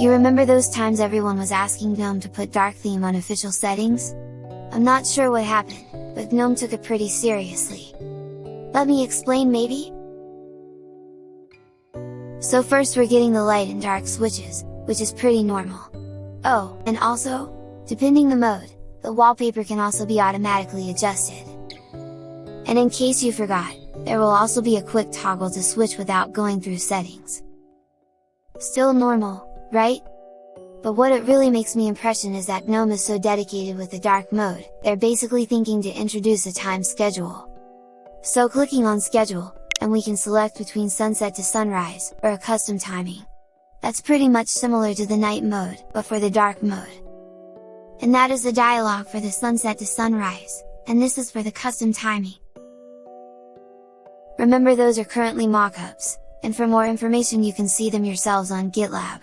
You remember those times everyone was asking GNOME to put dark theme on official settings? I'm not sure what happened, but GNOME took it pretty seriously. Let me explain maybe? So first we're getting the light and dark switches, which is pretty normal. Oh, and also, depending the mode, the wallpaper can also be automatically adjusted. And in case you forgot, there will also be a quick toggle to switch without going through settings. Still normal, right? But what it really makes me impression is that GNOME is so dedicated with the dark mode, they're basically thinking to introduce a time schedule. So clicking on schedule, and we can select between sunset to sunrise, or a custom timing. That's pretty much similar to the night mode, but for the dark mode. And that is the dialog for the sunset to sunrise, and this is for the custom timing. Remember those are currently mockups, and for more information you can see them yourselves on GitLab.